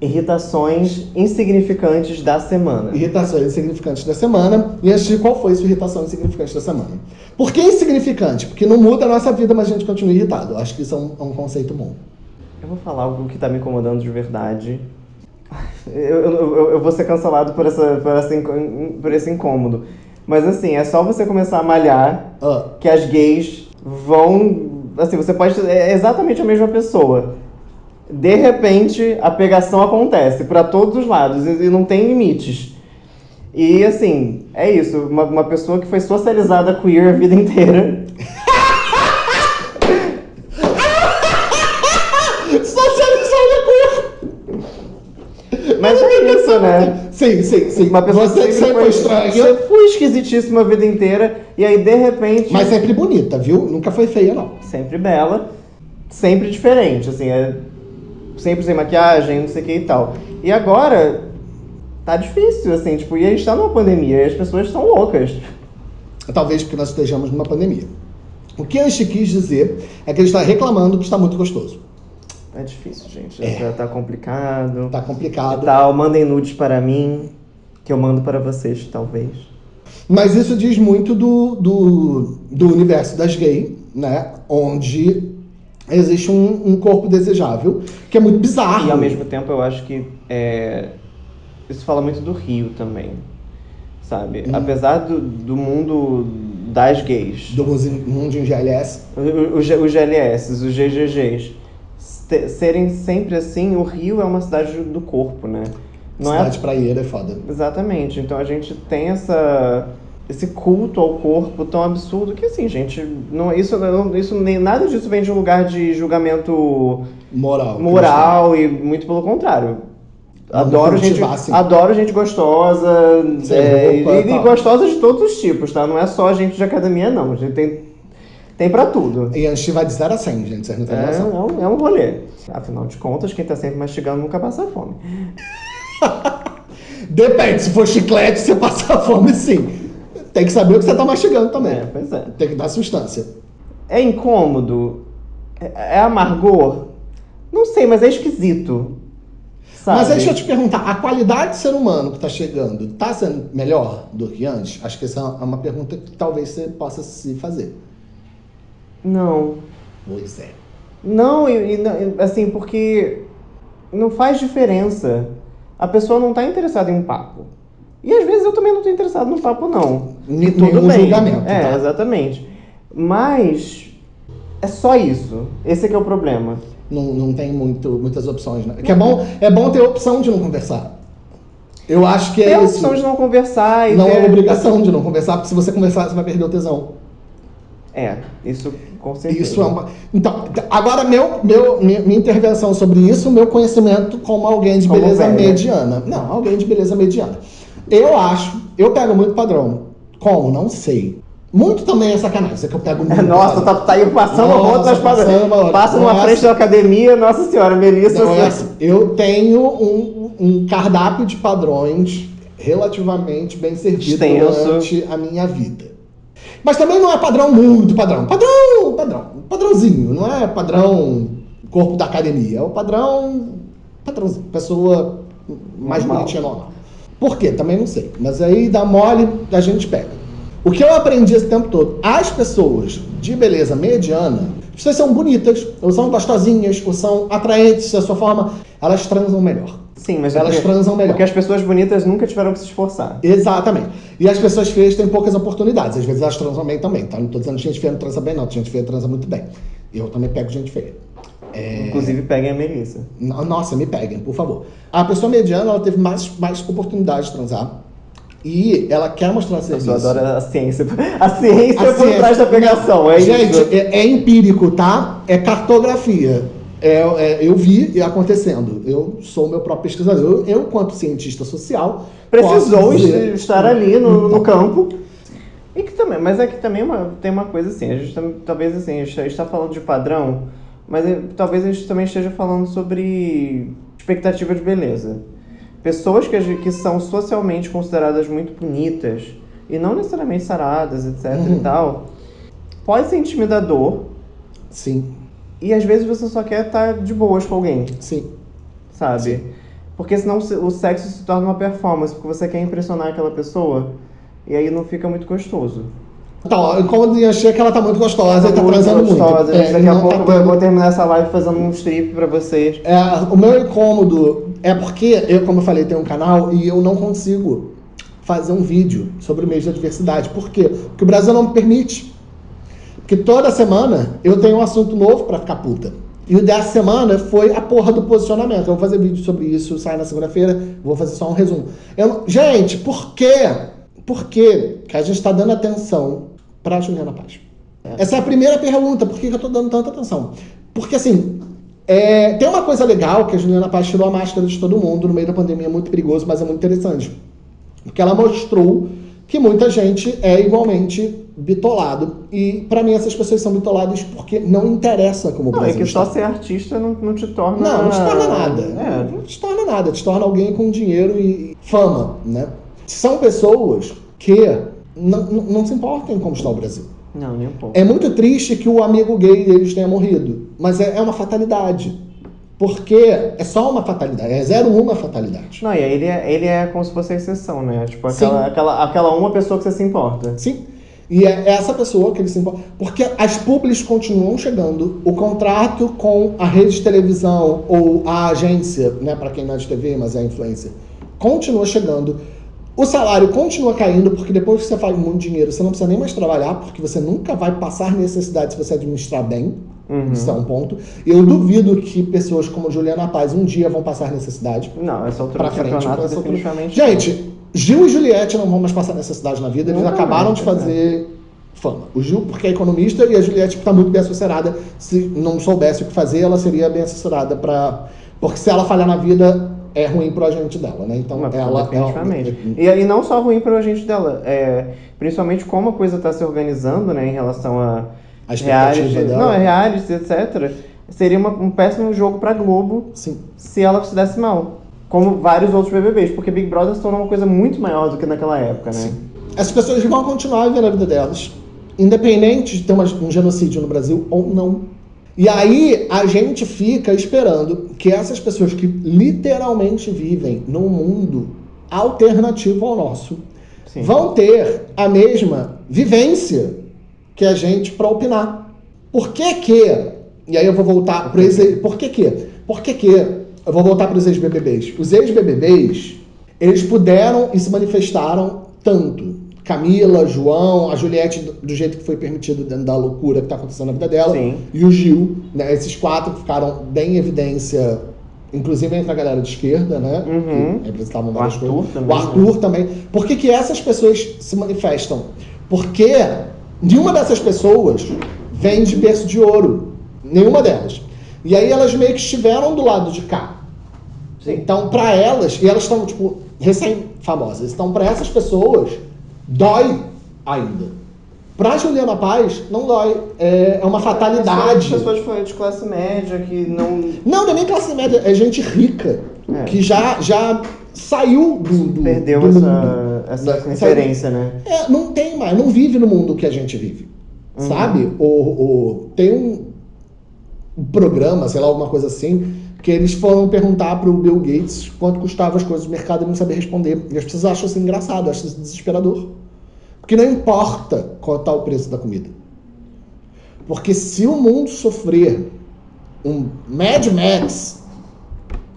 irritações insignificantes da semana. Irritações insignificantes da semana. E antes de qual foi sua irritação insignificante da semana? Por que insignificante? Porque não muda a nossa vida, mas a gente continua irritado. Eu acho que isso é um, é um conceito bom. Eu vou falar algo que tá me incomodando de verdade. Eu, eu, eu- vou ser cancelado por, essa, por, essa, por esse incômodo. Mas assim, é só você começar a malhar Ah, que as gays vão. Assim, você pode. É exatamente a mesma pessoa. De repente, a pegação acontece pra todos os lados e não tem limites. E assim, é isso. Uma, uma pessoa que foi socializada queer a vida inteira. Socializada Mas é isso, né? Sim, sim, sim. Uma pessoa Você que sempre foi estranha, foi esquisitíssima a vida inteira. E aí, de repente. mas sempre bonita, viu? Nunca foi feia, não. sempre bela, sempre diferente, assim, é sempre sem maquiagem, não sei o que e tal. E agora tá difícil, assim, tipo, e a gente tá numa pandemia e as pessoas estão loucas. Talvez porque nós estejamos numa pandemia. O que a gente quis dizer é que ele está reclamando que está muito gostoso. É difícil, gente. É. Já tá complicado. Tá complicado. E tal, mandem nudes para mim, que eu mando para vocês, talvez. Mas isso diz muito do, do, do universo das gays, né? Onde existe um, um corpo desejável, que é muito bizarro. E ao mesmo tempo eu acho que é, isso fala muito do Rio também, sabe? Hum. Apesar do, do mundo das gays, Do mundo em GLS. Os, os GLS, os GGGs, serem sempre assim, o Rio é uma cidade do corpo, né? Não cidade praieira é foda. é exatamente. Então a gente tem essa esse culto ao corpo tão absurdo que assim, gente, não isso não, isso nem nada disso vem de um lugar de julgamento Moral. moral e muito pelo contrário. Adoro gente, cultivar, sim. adoro gente gostosa, Sem é, roupa, e, e gostosa de todos os tipos, tá? Não é só gente de academia, não. A gente tem, tem pra tudo. E a gente vai de 0 a 100, gente. Vocês não têm É, noção. é um, é um rolê. Afinal de contas, quem tá sempre mastigando nunca passa fome. Depende, se for chiclete, você passa fome sim. Tem que saber o que você tá mastigando também. É, pois é. Tem que dar substância. É incômodo? É, é amargor? Não sei, mas é esquisito. Sabe? Mas aí deixa eu te perguntar, a qualidade do ser humano que tá chegando tá sendo melhor do que antes? Acho que essa é uma pergunta que talvez você possa se fazer. Não. Pois é. Não, e, e assim, porque não faz diferença. A pessoa não tá interessada em um papo. E às vezes eu também não tô interessado no papo, não. N- E tudo nenhum bem. julgamento, É, tá? exatamente. Mas é só isso. Esse é que é o problema. Não, não tem muito, muitas opções, né? Que é bom, é bom ter a opção de não conversar. Eu acho que é É a isso. opção de não conversar e Não ter... é obrigação de não conversar, porque se você conversar, você vai perder o tesão. É, isso com certeza. Isso é uma. Então, agora, meu, meu, minha, minha intervenção sobre isso, meu conhecimento como alguém de Como beleza velha. mediana. Não, alguém de beleza mediana. Eu acho, eu pego muito padrão. Como? Não sei. Muito também é sacanagem, isso é que eu pego muito. Nossa, tá, tá aí passando Nossa, outras passando padrões. Passa numa Nossa. frente da academia, nossa senhora, Melissa. Não, é assim, eu tenho um, um cardápio de padrões relativamente bem servido Extenso. durante a minha vida. Mas também não é padrão muito padrão. Padrão, padrão. Padrãozinho, não é padrão corpo da academia. É o padrão. Padrãozinho. Pessoa mais Normal. bonitinha normal. Por quê? Também não sei. Mas aí dá mole, a gente pega. O que eu aprendi esse tempo todo? As pessoas de beleza mediana, vocês são bonitas, ou são gostosinhas, ou são atraentes da sua forma, elas transam melhor. Sim, mas é Elas porque- transam melhor. Porque as pessoas bonitas nunca tiveram que se esforçar. Exatamente. E as pessoas feias têm poucas oportunidades. Às vezes elas transam bem também, tá? Não tô dizendo que gente feia não transa bem, não. Gente feia transa muito bem. Eu também pego gente feia. É... Inclusive, peguem a Melissa. Nossa, me peguem, por favor. A pessoa mediana, ela teve mais, mais oportunidade de transar. E ela quer mostrar serviço. Eu adoro a ciência. A ciência A por ciência- trás da pegação, é Gente, isso. é, é empírico, tá? É cartografia. É, é, eu vi acontecendo. Eu sou o meu próprio pesquisador. Eu, eu quanto cientista social, Precisou dizer- est- estar ali no, no campo. E que também, mas é que também é uma- tem uma coisa assim, a gente talvez assim, a gente está falando de padrão, mas é- talvez a gente também esteja falando sobre expectativa de beleza. Pessoas que, que são socialmente consideradas muito bonitas e não necessariamente saradas, etc Uhum. e tal, pode ser intimidador Sim, e às vezes você só quer estar de boas com alguém sim. sabe? Sim. Porque senão se- o sexo se torna uma performance, porque você quer impressionar aquela pessoa e aí não fica muito gostoso. Então, como eu achei que ela tá muito gostosa e tá Muito transando muito. gostosa. É, Daqui a não pouco tá eu vou- eu tendo- vou terminar essa live fazendo um strip pra vocês. É, o meu incômodo é porque eu, como eu falei, tenho um canal e eu não consigo fazer um vídeo sobre o mês da diversidade. Por quê? Porque o Brasil não me permite. Porque toda semana eu tenho um assunto novo pra ficar puta. E o dessa semana foi a porra do posicionamento. Eu vou fazer vídeo sobre isso, sai na segunda-feira, vou fazer só um resumo. Eu Gente, por quê? Por que que a gente tá dando atenção pra Juliana Paz? Essa é a primeira pergunta. Por que eu tô dando tanta atenção? Porque assim, é, tem uma coisa legal que a Juliana Paz tirou a máscara de todo mundo no meio da pandemia, é muito perigoso, mas é muito interessante. Porque ela mostrou que muita gente é igualmente bitolado. E pra mim essas pessoas são bitoladas porque não interessa como o Não, é Brasil que está. só ser artista não, não te torna. Não, não te torna nada. É. Não te torna nada. Te torna alguém com dinheiro e fama, né? São pessoas que não, não, se importam em como está o Brasil. Não, nem um pouco. É muito triste que o amigo gay deles tenha morrido, mas é, é uma fatalidade. Porque é só uma fatalidade, é zero uma fatalidade. Não, e aí ele é, ele é como se fosse a exceção, né? Tipo, Sim. aquela, aquela, aquela uma pessoa que você se importa. Sim. E é essa pessoa que eles se importam. Porque as publis continuam chegando, o contrato com a rede de televisão ou a agência, né, para quem não é de TV, mas é influencer, continua chegando. O salário continua caindo, porque depois que você faz muito dinheiro, você não precisa nem mais trabalhar, porque você nunca vai passar necessidade se você administrar bem. Uhum. Isso é um ponto. Eu duvido que pessoas como Juliana Paz um dia vão passar necessidade. Não, essa altura Pra frente, campeonato essa altura. definitivamente. Gente, Gil e Juliette não vão mais passar necessidade na vida, eles Nunca acabaram mais, de fazer fama. O Gil, porque é economista, e a Juliette está muito bem assessorada. Se não soubesse o que fazer, ela seria bem assessorada para. Porque se ela falhar na vida, é ruim pro agente dela, né? Então Mas, ela. definitivamente. ela- E aí não só ruim para o agente dela, é, principalmente como a coisa está se organizando, né, em relação a A expectativa reality, dela. não, é reality, etc. Seria uma- um péssimo jogo para Globo Sim. se ela se desse mal, como vários outros BBBs, porque Big Brother se tornou uma coisa muito maior do que naquela época, né? As pessoas vão continuar vivendo a vida delas, independente de ter um genocídio no Brasil ou não. E aí a gente fica esperando que essas pessoas que literalmente vivem num mundo alternativo ao nosso Sim. vão ter a mesma vivência que a gente para opinar. Por que que, e aí eu vou voltar para esse, por que que, por que que, eu vou voltar para os ex-BBBs. Os ex-BBBs, eles puderam e se manifestaram tanto. Camila, João, a Juliette, do, jeito que foi permitido dentro da loucura que está acontecendo na vida dela, Sim. e o Gil, né, esses quatro que ficaram bem em evidência, inclusive entre a galera de esquerda, né, Uhum. que representavam O várias Arthur coisas. também, O Arthur também. Por que, que essas pessoas se manifestam? Porque nenhuma dessas pessoas vem de berço de ouro. Nenhuma delas. E aí elas meio que estiveram do lado de cá. Sim. Então, pra elas, e elas estão, tipo, recém-famosas. Então, pra essas pessoas, dói ainda. Pra Juliana Paz, não dói. É, é uma fatalidade. Pessoas, pessoas de classe média que não. Não, não é nem classe média, é gente rica. É. Que já, já saiu do, do Perdeu do essa, mundo. essa Da- referência, né? É, não tem mais, não vive no mundo que a gente vive. Uhum. Sabe? O, o, tem um, um programa, sei lá, alguma coisa assim, que eles foram perguntar pro Bill Gates quanto custavam as coisas do mercado e não sabia responder. E as pessoas acham isso engraçado, acham isso desesperador. Porque não importa qual tá o preço da comida. Porque se o mundo sofrer um Mad Max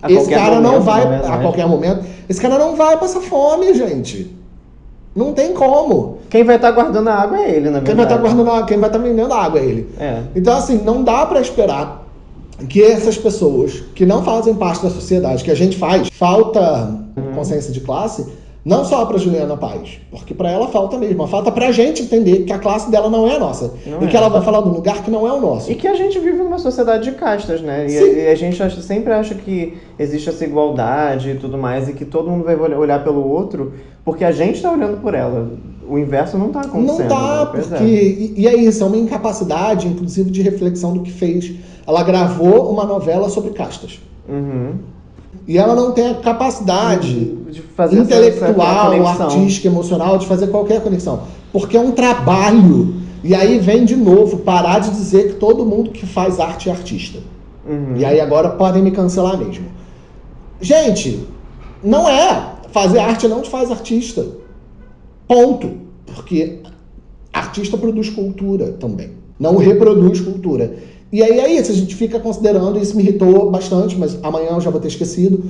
A esse cara não momento, vai, na verdade. a qualquer momento, esse cara não vai passar fome, gente. Não tem como. Quem vai estar guardando a água é ele, na verdade. Quem vai estar guardando, água, quem vai estar vendendo água é ele. É. Então, assim, não dá pra esperar que essas pessoas que não fazem parte da sociedade, que a gente faz, falta consciência de classe, não só para Juliana Paz, porque para ela falta mesmo. Falta para a gente entender que a classe dela não é a nossa. Não e é. que ela vai falar de um lugar que não é o nosso. E que a gente vive numa sociedade de castas, né? E, e a, gente acha, sempre acha que existe essa igualdade e tudo mais, e que todo mundo vai olhar pelo outro, porque a gente está olhando por ela. O inverso não está acontecendo. Não está, né? porque. É. E, e é isso, é uma incapacidade, inclusive, de reflexão do que fez. Ela gravou uma novela sobre castas. Uhum. E ela não tem a capacidade de fazer intelectual, artística, emocional de fazer qualquer conexão. Porque é um trabalho. E aí vem de novo parar de dizer que todo mundo que faz arte é artista. Uhum. E aí agora podem me cancelar mesmo. Gente, não é. Fazer arte não te faz artista. Ponto. Porque artista produz cultura também. Não reproduz cultura. E aí é isso, a gente fica considerando, isso me irritou bastante, mas amanhã eu já vou ter esquecido,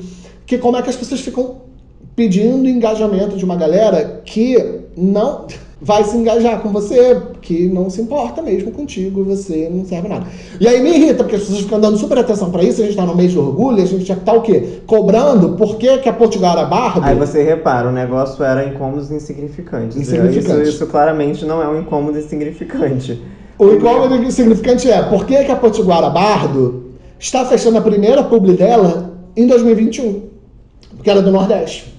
que como é que as pessoas ficam pedindo engajamento de uma galera que não vai se engajar com você, que não se importa mesmo contigo, você não serve nada. E aí me irrita, porque as pessoas ficam dando super atenção para isso, a gente tá no mês de orgulho, a gente já tá o quê? Cobrando por que, que a Potiguara Bardo... Aí você repara, o negócio era incômodos insignificantes. Insignificante. Isso, isso claramente não é um incômodo insignificante. O incômodo significante é por que, que a Potiguara Bardo está fechando a primeira publi dela em 2021? Porque ela é do Nordeste.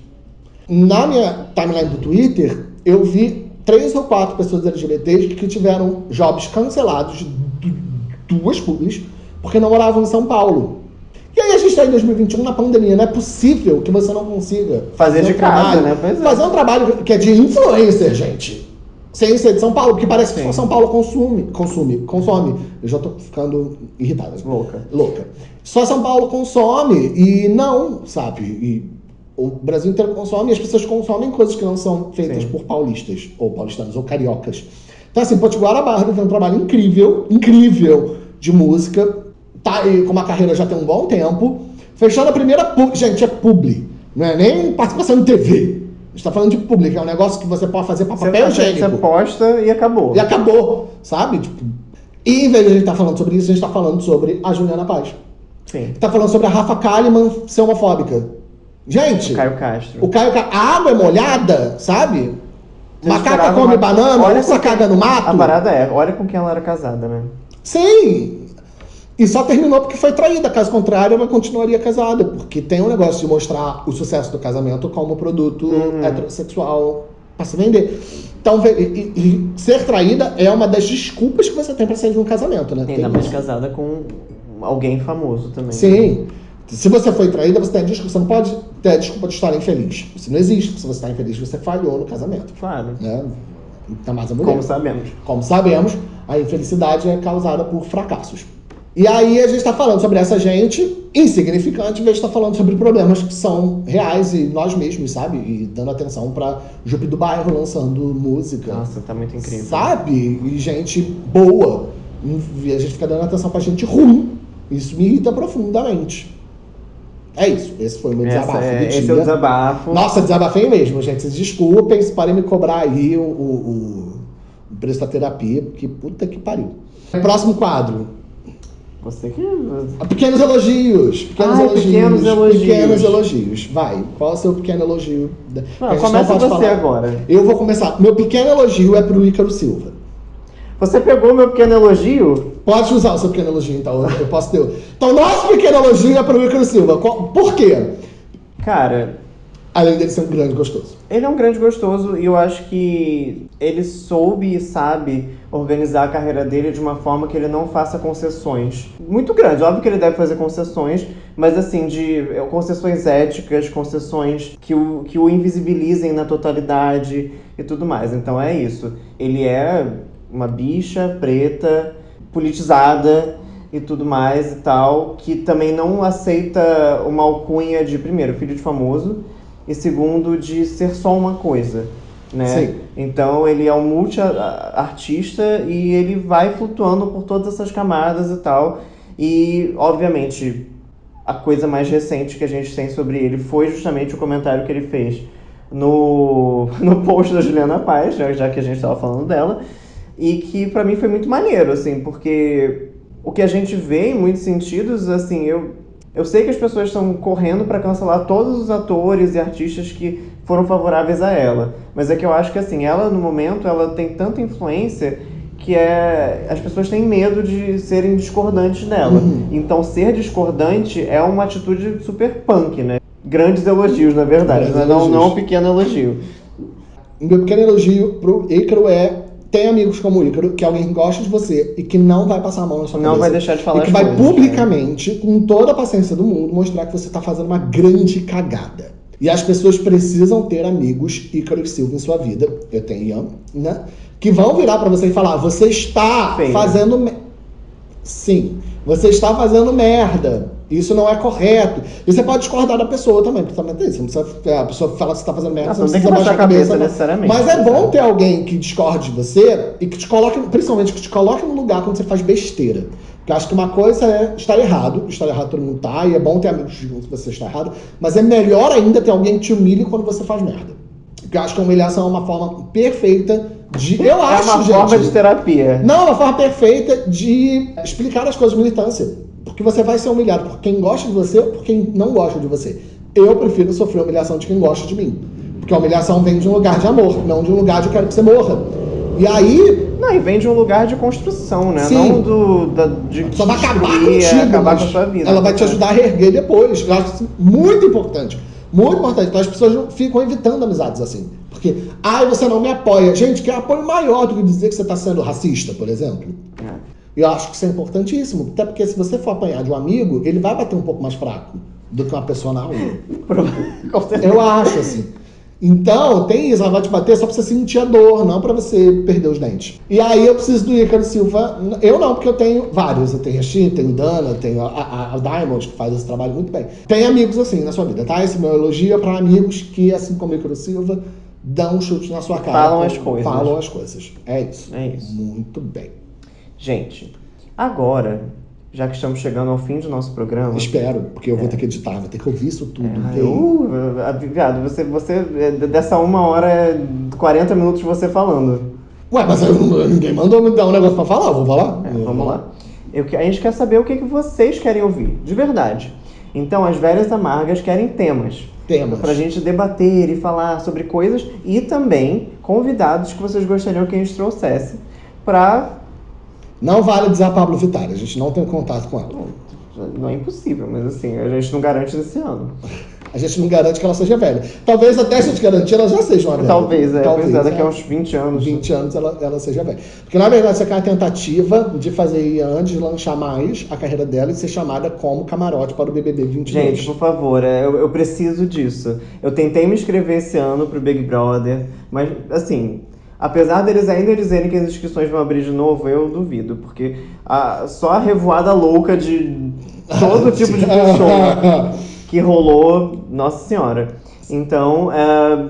Na minha timeline do Twitter, eu vi três ou quatro pessoas LGBTs que tiveram jobs cancelados, duas publis, porque não moravam em São Paulo. E aí a gente está em 2021 na pandemia, não é possível que você não consiga fazer, fazer de um casa, trabalho, né? Pois é. Fazer um trabalho que é de influencer, gente sem ser de São Paulo, porque parece que Sim. São Paulo consome, consome, consome. Eu já tô ficando irritada. Louca. Louca. Só São Paulo consome e não, sabe? E o Brasil inteiro consome e as pessoas consomem coisas que não são feitas Sim. por paulistas, ou paulistanos, ou cariocas. Então, assim, Potiguara Barra tem um trabalho incrível, incrível de música, tá aí com uma carreira já tem um bom tempo, fechando a primeira... Gente, é publi, não é nem participação em TV está falando de público, é um negócio que você pode fazer para papel higiênico. Você posta e acabou. E acabou, sabe? Tipo, e em vez de a gente estar tá falando sobre isso, a gente está falando sobre a Juliana Paz. Sim. Está falando sobre a Rafa Kalimann ser homofóbica. Gente, o Caio Castro. O Caio A água é molhada, sabe? Você Macaca come uma... banana, olha onça caga no mato. A parada é, olha com quem ela era casada, né? Sim, e só terminou porque foi traída. Caso contrário, ela continuaria casada. Porque tem um negócio de mostrar o sucesso do casamento como produto uhum. heterossexual para se vender. Então, e, e, ser traída é uma das desculpas que você tem para sair de um casamento, né? Ainda mais casada com alguém famoso também. Sim. Se você foi traída, você tem a desculpa. Você não pode ter a desculpa de estar infeliz. Isso não existe. Se você está infeliz, você falhou no casamento. Claro. Né? Tá mais a mulher. Como sabemos. Como sabemos, a infelicidade é causada por fracassos. E aí a gente está falando sobre essa gente insignificante, em vez de estar tá falando sobre problemas que são reais e nós mesmos, sabe? E dando atenção para Jupe do Bairro lançando música. Nossa, tá muito incrível. Sabe? E gente boa. E a gente fica dando atenção pra gente ruim. Isso me irrita profundamente. É isso. Esse foi o meu Essa desabafo é, Esse é o desabafo. Nossa, desabafei mesmo, gente. Vocês desculpem se podem me cobrar aí o, o, o preço da terapia, porque puta que pariu. Próximo quadro. Você que. Pequenos elogios. Pequenos Ai, elogios. Pequenos elogios. Pequenos elogios. Vai. Qual é o seu pequeno elogio? Não, começa não você falar. agora. Eu vou começar. Meu pequeno elogio é pro Ícaro Silva. Você pegou meu pequeno elogio? Pode usar o seu pequeno elogio, então. Eu posso ter. Então, nosso pequeno elogio é pro Ícaro Silva. Por quê? Cara, Além dele ser um grande gostoso. Ele é um grande gostoso e eu acho que ele soube e sabe organizar a carreira dele de uma forma que ele não faça concessões muito grandes. Óbvio que ele deve fazer concessões, mas assim, de é, concessões éticas, concessões que o, que o invisibilizem na totalidade e tudo mais. Então é isso. Ele é uma bicha preta, politizada e tudo mais e tal, que também não aceita uma alcunha de, primeiro, filho de famoso e segundo de ser só uma coisa. Né? Sim. Então ele é um multi-artista e ele vai flutuando por todas essas camadas e tal. E, obviamente, a coisa mais recente que a gente tem sobre ele foi justamente o comentário que ele fez no, no post da Juliana Paz, já que a gente estava falando dela, e que para mim foi muito maneiro, assim, porque o que a gente vê em muitos sentidos, assim, eu, eu sei que as pessoas estão correndo para cancelar todos os atores e artistas que foram favoráveis a ela. Mas é que eu acho que, assim, ela, no momento, ela tem tanta influência que é as pessoas têm medo de serem discordantes dela. Uhum. Então ser discordante é uma atitude super punk, né? Grandes elogios, na verdade, mas não, não um pequeno elogio. Meu pequeno elogio pro Ícaro é tem amigos como o Ícaro, que alguém gosta de você e que não vai passar a mão na sua não cabeça. Não vai deixar de falar E que vai coisas, publicamente, né? com toda a paciência do mundo, mostrar que você tá fazendo uma grande cagada. E as pessoas precisam ter amigos Ícaro e Silva em sua vida. Eu tenho Ian, né? Que vão virar para você e falar: você está Feio. fazendo. Sim, você está fazendo merda. Isso não é correto. E você pode discordar da pessoa também, porque também tem isso. a pessoa fala que você está fazendo merda, não, você não tem que baixar a cabeça, cabeça necessariamente. Mas é bom ter alguém que discorde de você e que te coloque, principalmente que te coloque no lugar quando você faz besteira. Porque acho que uma coisa é estar errado, estar errado todo mundo tá, e é bom ter amigos que digam que você está errado, mas é melhor ainda ter alguém que te humilhe quando você faz merda. Porque eu acho que a humilhação é uma forma perfeita de. Eu é acho, uma gente, forma de terapia. Não, é uma forma perfeita de explicar as coisas de militância. Porque você vai ser humilhado por quem gosta de você ou por quem não gosta de você. Eu prefiro sofrer a humilhação de quem gosta de mim. Porque a humilhação vem de um lugar de amor, não de um lugar de eu quero que você morra. E aí. Não, e vem de um lugar de construção, né? Sim. Não do. Da, de Só vai acabar contigo. Acabar com a sua vida. Ela vai te ajudar a reerguer depois. Eu acho isso muito importante. Muito importante. Então as pessoas ficam evitando amizades assim. Porque, ai, ah, você não me apoia. Gente, que apoio maior do que dizer que você está sendo racista, por exemplo. É. Eu acho que isso é importantíssimo, até porque se você for apanhar de um amigo, ele vai bater um pouco mais fraco do que uma pessoa na rua. Eu acho, assim. Então, tem isso, ela vai te bater só pra você sentir a dor, não pra você perder os dentes. E aí eu preciso do Ícaro Silva. Eu não, porque eu tenho vários. Eu tenho a Xi, tenho Dana, tenho a, a, a, Diamond, que faz esse trabalho muito bem. Tem amigos assim na sua vida, tá? Esse meu elogio é pra amigos que, assim como o Ícaro Silva, dão um chute na sua cara. Falam as coisas. Falam as coisas. É isso. É isso. Muito bem. Gente, agora, já que estamos chegando ao fim do nosso programa. Espero, porque eu vou é. ter que editar, vou ter que ouvir isso tudo. É, uh, viado, você, você. Dessa uma hora, 40 minutos você falando. Ué, mas eu, ninguém mandou me dar um negócio pra falar, vou falar. É, vamos lá. Eu, a gente quer saber o que, que vocês querem ouvir, de verdade. Então, as velhas amargas querem temas. Temas. Pra gente debater e falar sobre coisas e também convidados que vocês gostariam que a gente trouxesse pra não vale dizer a Pablo Vittar, a gente não tem contato com ela. Não, não é impossível, mas assim, a gente não garante esse ano. A gente não garante que ela seja velha. Talvez até a gente garantir ela já seja uma velha. Talvez, é. Talvez, é, daqui a uns 20 anos. 20 anos ela, ela seja velha. Porque na verdade, isso aqui é uma tentativa de fazer antes de lançar mais a carreira dela e ser chamada como camarote para o BBB 22. Gente, por favor, é, eu, eu preciso disso. Eu tentei me inscrever esse ano pro Big Brother, mas assim, Apesar deles ainda dizerem que as inscrições vão abrir de novo, eu duvido, porque a, só a revoada louca de todo tipo de pessoa que rolou, nossa senhora. Então, é,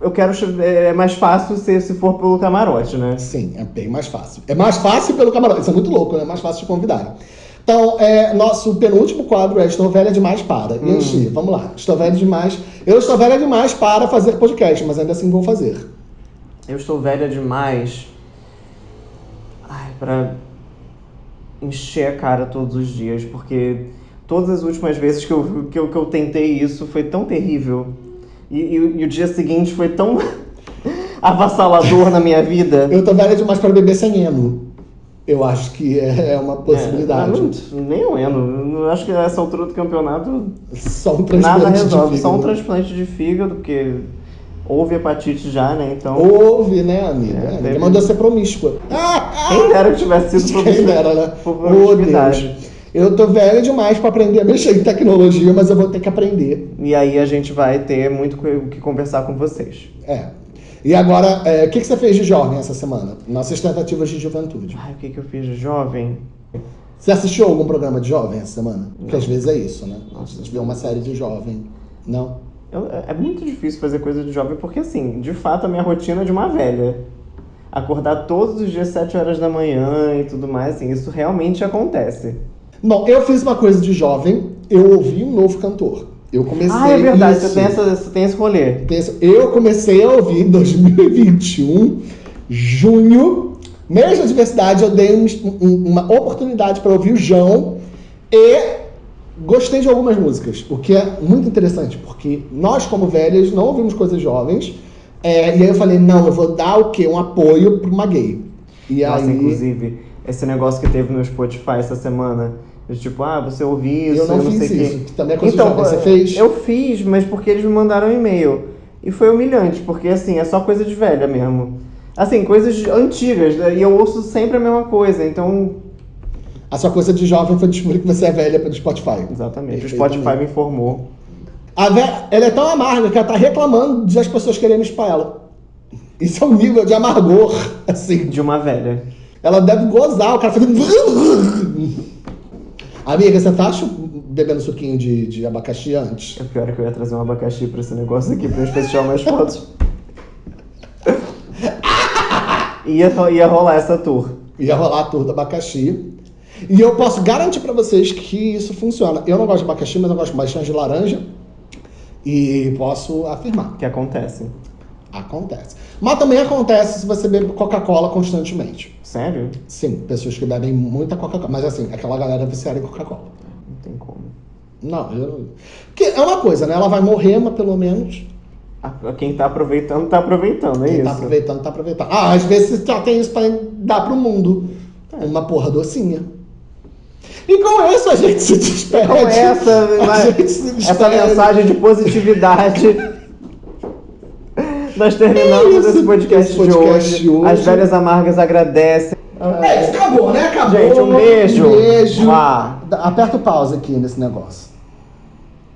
eu quero. É, é mais fácil se, se for pelo camarote, né? Sim, é bem mais fácil. É mais fácil pelo camarote, isso é muito louco, né? É mais fácil de convidar. Então, é, nosso penúltimo quadro é Estou Velha Demais para. Hum. Vamos lá. Estou velha demais. Eu estou velha demais para fazer podcast, mas ainda assim vou fazer. Eu estou velha demais ai, pra encher a cara todos os dias, porque todas as últimas vezes que eu, que eu, que eu tentei isso foi tão terrível. E, e, e o dia seguinte foi tão avassalador na minha vida. Eu tô velha demais para beber sem eno. Eu acho que é, é uma possibilidade. É, não, nem o eno. Eu acho que nessa altura do campeonato. Só um transplante nada resolve. Só um transplante de fígado, porque Houve hepatite já, né? Então. Houve, né, amiga? É, teve... mandou ser promíscua. Quem dera que tivesse sido promíscua. Quem dera, né? Por Deus. Eu tô velha demais para aprender a mexer em tecnologia, mas eu vou ter que aprender. E aí a gente vai ter muito o que conversar com vocês. É. E agora, é, o que, que você fez de jovem essa semana? Nossas tentativas de juventude. Ai, o que, que eu fiz de jovem? Você assistiu algum programa de jovem essa semana? Porque às vezes é isso, né? Nossa. A gente vê uma série de jovem. Não? Eu, é muito difícil fazer coisa de jovem, porque assim, de fato a minha rotina é de uma velha. Acordar todos os dias 7 horas da manhã e tudo mais, assim, isso realmente acontece. Bom, eu fiz uma coisa de jovem, eu ouvi um novo cantor. Eu comecei. Ah, é verdade, isso. Você, tem essa, você tem esse rolê. Eu comecei a ouvir em 2021, junho, Mês da diversidade, eu dei um- um- uma oportunidade para ouvir o João e gostei de algumas músicas, o que é muito interessante, porque nós, como velhas, não ouvimos coisas jovens. é, e aí eu falei, não, eu vou dar o quê? Um apoio para uma gay. E Nossa, aí. inclusive, esse negócio que teve no Spotify essa semana. de Tipo, ah, você ouviu isso, Eu não não fiz sei o quê. isso, que também é coisa então, jovem. Você fez? Eu fiz, mas porque eles me mandaram um e-mail. E foi humilhante, porque assim, é só coisa de velha mesmo. Assim, coisas antigas, né? e eu ouço sempre a mesma coisa, então. A sua coisa de jovem foi descobrir que você é velha pelo Spotify. Exatamente. O. Spotify me informou. A ve... Ela é tão amarga que ela tá reclamando de as pessoas querendo chupar ela. Isso é um nível de amargor, assim. De uma velha. Ela deve gozar, o cara fazendo. Amiga, você tá bebendo suquinho de, de abacaxi antes? O pior é que eu ia trazer um abacaxi pra esse negócio aqui, pra gente tirar mais fotos. ia, ia rolar essa tour. Ia rolar a tour do abacaxi. E eu posso garantir pra vocês que isso funciona. Eu não gosto de abacaxi, mas eu gosto bastante de laranja. E posso afirmar, Que acontece. acontece. Mas também acontece se você bebe Coca-Cola constantemente. Sério? Sim, pessoas que bebem muita Coca-Cola. Mas assim, aquela galera viciada em Coca-Cola. Não tem como. Não, eu... Porque é uma coisa, né? Ela vai morrer, mas pelo menos Quem tá aproveitando, tá aproveitando, é quem isso. tá aproveitando, tá aproveitando. Ah, às vezes já tem isso pra dar pro mundo. Uma porra docinha. E com isso a gente se despede. Com essa, a mas- gente se despede. essa mensagem de positividade. Nós terminamos É isso, esse podcast, esse podcast de, hoje. hoje. As velhas amargas agradecem. É, isso acabou, né? Acabou. Gente, um beijo. Um beijo. Mua. Aperta o pause aqui nesse negócio.